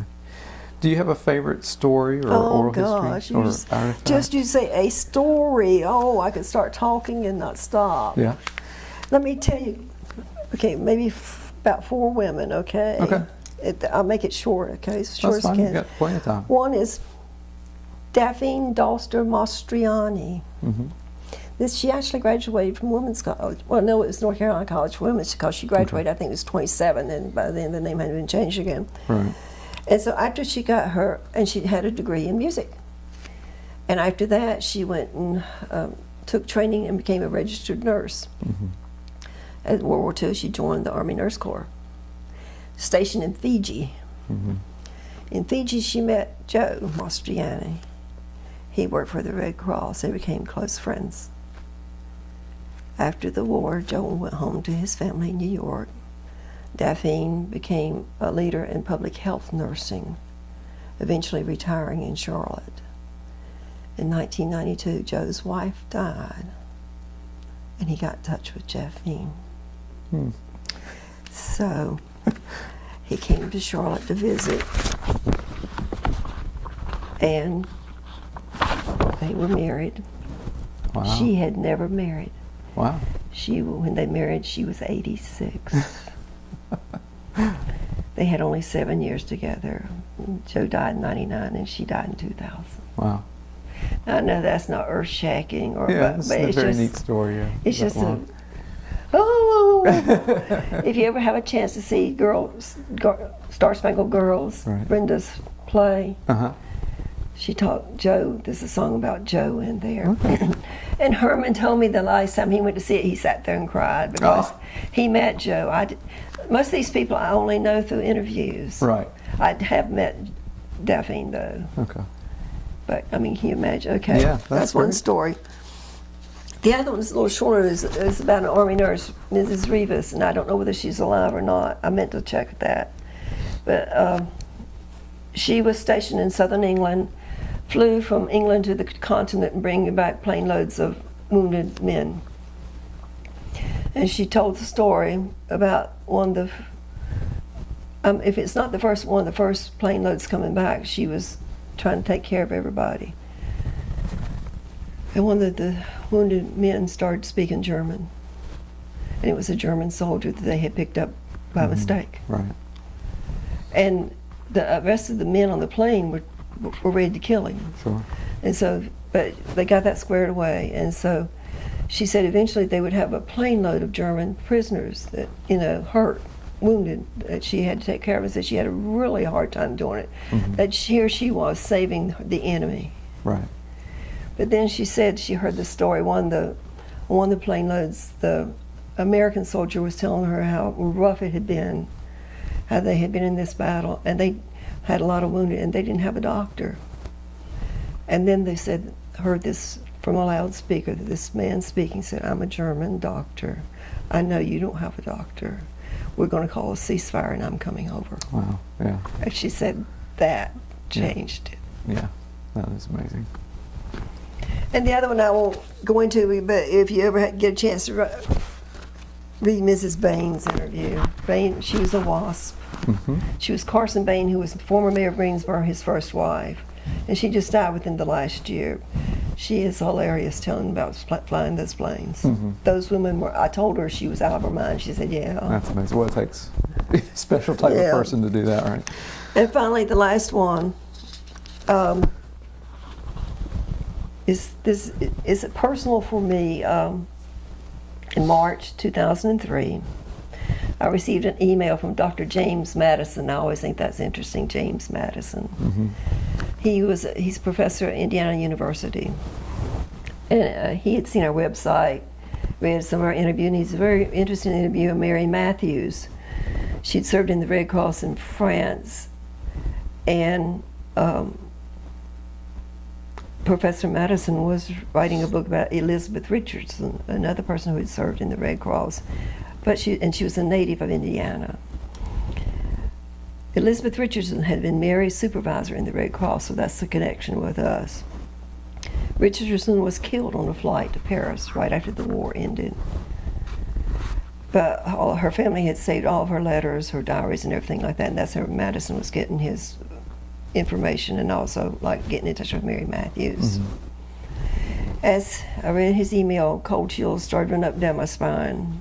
Do you have a favorite story or Oh, oral gosh, history or just- Just you say a story. Oh, I could start talking and not stop. yeah. Let me tell you. Okay, maybe f- about four women. Okay. Okay. It, I'll make it short. Okay, as short That's as fine. You can. got plenty of time. One is Daphne Dalster Mastriani. hmm This she actually graduated from women's college. Well, no, it was North Carolina College for Women because she graduated. I think it was 27, and by then the name had been changed again. Right. And so after she got her, and she had a degree in music. And after that, she went and um, took training and became a registered nurse. hmm At World War II, she joined the Army Nurse Corps, stationed in Fiji. hmm In Fiji, she met Joe Mastriani. He worked for the Red Cross. They became close friends. After the war, Joe went home to his family in New York. Daphne became a leader in public health nursing, eventually retiring in Charlotte. In 1992, Joe's wife died, and he got in touch with Daphne. Hmm. So he came to Charlotte to visit, and they were married. Wow. She had never married. wow. She, when they married, she was 86. [LAUGHS] [LAUGHS] they had only seven years together. Joe died in 99 and she died in 2000. Wow. I know that's not earth shaking, or Yeah, but, it's but a very just, neat story. Yeah. it's just a, oh, [LAUGHS] if you ever have a chance to see girls, Star Spangled Girls, Right. Brenda's play, Uh-huh. she taught Joe. There's a song about Joe in there. [LAUGHS] and Herman told me the last time he went to see it, he sat there and cried because Oh. he met Joe. I did, most of these people I only know through interviews. Right. I have met Daphne though, Okay. but I mean, can you imagine? Okay, Yeah, that's one story. The other one's a little shorter. is is about an army nurse, Mrs. Rivas, and I don't know whether she's alive or not. I meant to check that, but um, she was stationed in southern England, flew from England to the continent and bringing back plane loads of wounded men. And she told the story about one of the, um, if it's not the first one, of the first plane loads coming back, she was trying to take care of everybody. And one of the wounded men started speaking German. And it was a German soldier that they had picked up by Mhm. mistake. Right. And the uh, rest of the men on the plane were, were ready to kill him. Sure. And so, but they got that squared away. And so she said eventually they would have a plane load of German prisoners that, you know, hurt, wounded, that she had to take care of. And said she had a really hard time doing it. Mhm. That she, here she was saving the enemy. Right. But then she said she heard the story. One of the one of the plane loads, the American soldier was telling her how rough it had been, how they had been in this battle, and they had a lot of wounded, and they didn't have a doctor. And then they said, heard this from a loudspeaker. that This man speaking said, "I'm a German doctor. I know you don't have a doctor. We're going to call a ceasefire, and I'm coming over." Wow. Yeah. And she said that Yeah. changed it. Yeah. That is amazing. And the other one I won't go into, but if you ever get a chance to read Mrs. Bain's interview, Bain, she was a WASP. hmm She was Carson Bain, who was former mayor of Greensboro, his first wife, and she just died within the last year. She is hilarious telling about flying those planes. Mhm. Those women were. I told her she was out of her mind. She said, "Yeah." That's amazing. Well, it takes a [LAUGHS] special type Yeah. of person to do that, right? And finally, the last one. Um, is this is it personal for me. Um, in March 2003, I received an email from Dr. James Madison. I always think that's interesting, James Madison. Mm-hmm. He was he's a professor at Indiana University, and uh, he had seen our website, read some of our interview, and he's a very interesting interview of Mary Matthews. She'd served in the Red Cross in France, and um, Professor Madison was writing a book about Elizabeth Richardson, another person who had served in the Red Cross, but she and she was a native of Indiana. Elizabeth Richardson had been Mary's supervisor in the Red Cross, so that's the connection with us. Richardson was killed on a flight to Paris right after the war ended. But all, her family had saved all of her letters, her diaries, and everything like that, and that's how Madison was getting his information and also like getting in touch with Mary Matthews. Mm-hmm. As I read his email, cold chills started running up down my spine.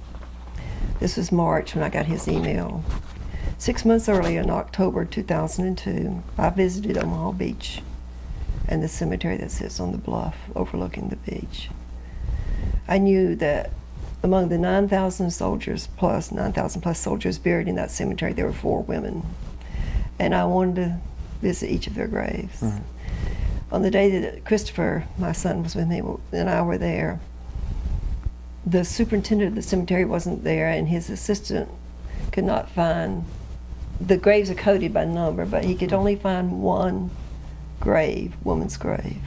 This was March when I got his email. Six months earlier, in October 2002, I visited Omaha Beach and the cemetery that sits on the bluff overlooking the beach. I knew that among the 9,000 soldiers plus, 9,000 plus soldiers buried in that cemetery, there were four women. And I wanted to visit each of their graves. Right. On the day that Christopher, my son, was with me, and I were there, the superintendent of the cemetery wasn't there, and his assistant could not find. The graves are coded by number, but he could only find one grave, woman's grave.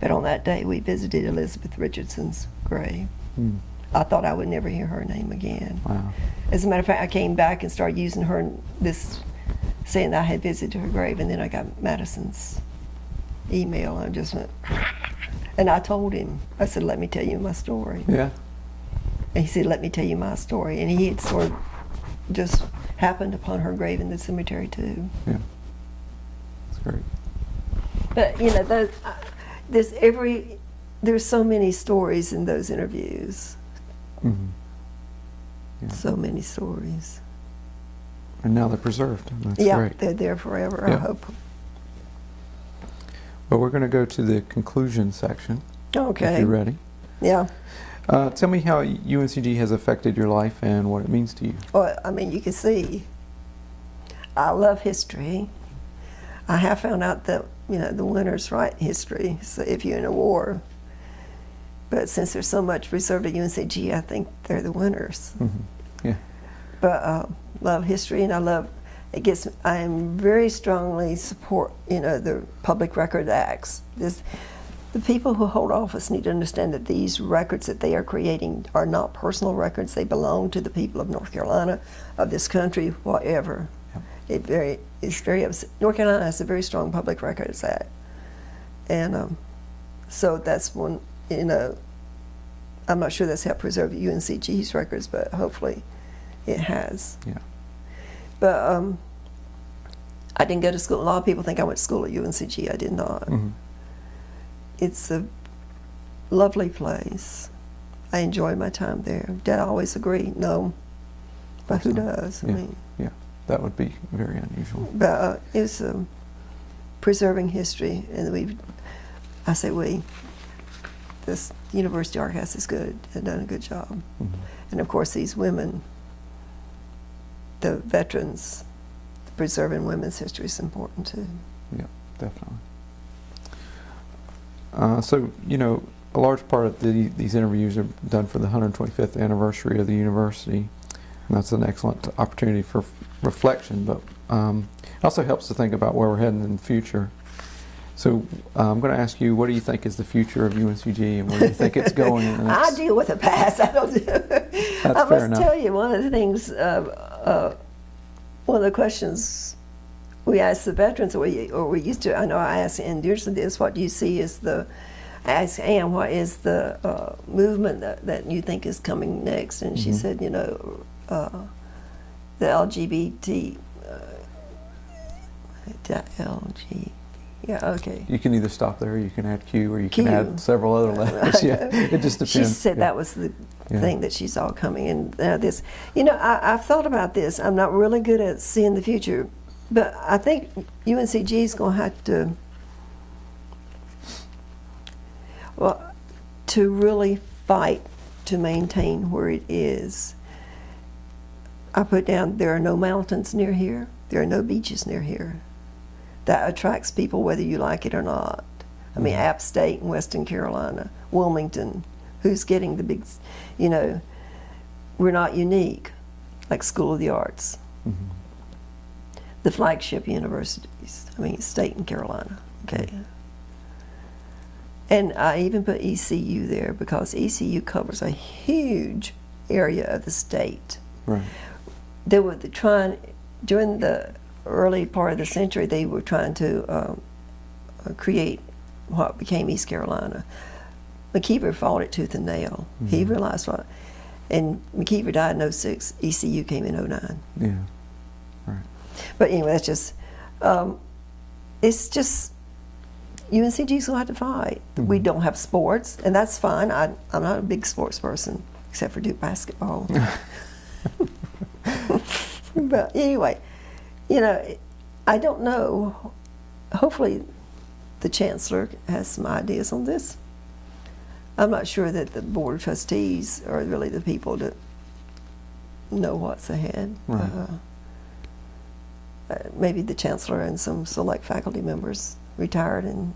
But on that day, we visited Elizabeth Richardson's grave. Mm. I thought I would never hear her name again. Wow. As a matter of fact, I came back and started using her this, saying that I had visited her grave, and then I got Madison's email, and I just went, [LAUGHS] and I told him, I said, "Let me tell you my story." Yeah. And he said, "Let me tell you my story," and he had sort of just happened upon her grave in the cemetery too. Yeah. That's great. But you know, those, uh, there's every there's so many stories in those interviews. hmm Yeah. So many stories. And now they're preserved. That's yeah, great. they're there forever. I hope. Well, we're going to go to the conclusion section. If Okay. you're ready. Yeah. Uh, tell me how UNCG has affected your life and what it means to you. Well, I mean, you can see. I love history. I have found out that you know the winners write history. So if you're in a war, but since there's so much reserved at UNCG, I think they're the winners. hmm Yeah. But uh, love history, and I love. It gets. I am very strongly support. You know the Public Record Acts. This, the people who hold office need to understand that these records that they are creating are not personal records. They belong to the people of North Carolina, of this country, whatever. It very. It's very. North Carolina has a very strong Public Records Act, and um, so that's one. You know. I'm not sure that's helped preserve UNCG's records, but hopefully, it has. Yeah. But um, I didn't go to school. A lot of people think I went to school at UNCG. I did not. hmm It's a lovely place. I enjoy my time there. Dad always agreed, no, but who does? I mean, Yeah. That would be very unusual. but uh, it's um, preserving history, and we. I say we. This University Archives is good. Have done a good job, hmm and of course these women, the veterans, preserving women's history is important too. Yeah, definitely. Uh, so, you know, a large part of the, these interviews are done for the 125th anniversary of the university, and that's an excellent opportunity for reflection, but um, it also helps to think about where we're heading in the future. So, uh, I'm going to ask you, what do you think is the future of UNCG, and where do you think it's [LAUGHS] going I deal with the past. [LAUGHS] I don't. I fair must enough. tell you, one of the things, uh, uh, one of the questions we ask the veterans, or we, or we used to. I know I asked Ann Dearsley this. What do you see is the? I asked Ann, what is the uh, movement that, that you think is coming next? And she Mhm. said, you know, uh, the LGBT. Uh, the LG. Yeah. Okay. You can either stop there, or you can add Q, or you can add several other [LAUGHS] letters. yeah, it just depends. She said yeah. that was the Yeah. thing that she saw coming. And uh, this, you know, I, I've thought about this. I'm not really good at seeing the future, but I think UNCG is going to have to. Well, to really fight to maintain where it is, I put down there are no mountains near here, there are no beaches near here. That attracts people whether you like it or not. I mean, mm-hmm. App State in Western Carolina, Wilmington, who's getting the big, you know, we're not unique, like School of the Arts. Mm-hmm. The flagship universities, I mean, state and Carolina, okay. And I even put ECU there because ECU covers a huge area of the state. Right. They were the trying, during the early part of the century, they were trying to um, uh, create what became East Carolina. McIver fought it tooth and nail. He realized what, and McIver died in 06, ECU came in 09. Yeah. But anyway, that's just, um, it's just, UNCG's gonna have to fight. We don't have sports, and that's fine. I, I'm not a big sports person, except for Duke basketball. [LAUGHS] but anyway, you know, I don't know. Hopefully, the chancellor has some ideas on this. I'm not sure that the board of trustees are really the people that know what's ahead. Right. Uh, maybe the chancellor and some select faculty members, retired and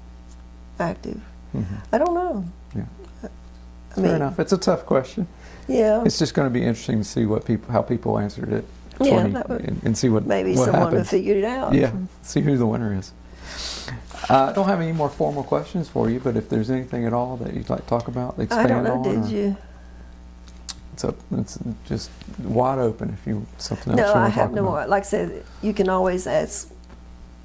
active. Mhm. I don't know. Yeah. I Fair mean, enough. It's a tough question. yeah, It's just going to be interesting to see what people, how people answered it, Yeah, 20 that would- and, and see what maybe what someone happens. figured it out. Yeah, see who the winner is. Uh, I don't have any more formal questions for you, but if there's anything at all that you'd like to talk about, expand on. I don't know. Did or- you? It's up, it's just wide open if you something else No, I have no about. more. Like I said, you can always ask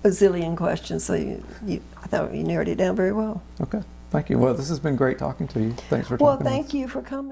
a zillion questions. So you, you I thought you narrowed it down very well. Okay, thank you. Well, this has been great talking to you. Thanks for Well, talking. with thank you for coming.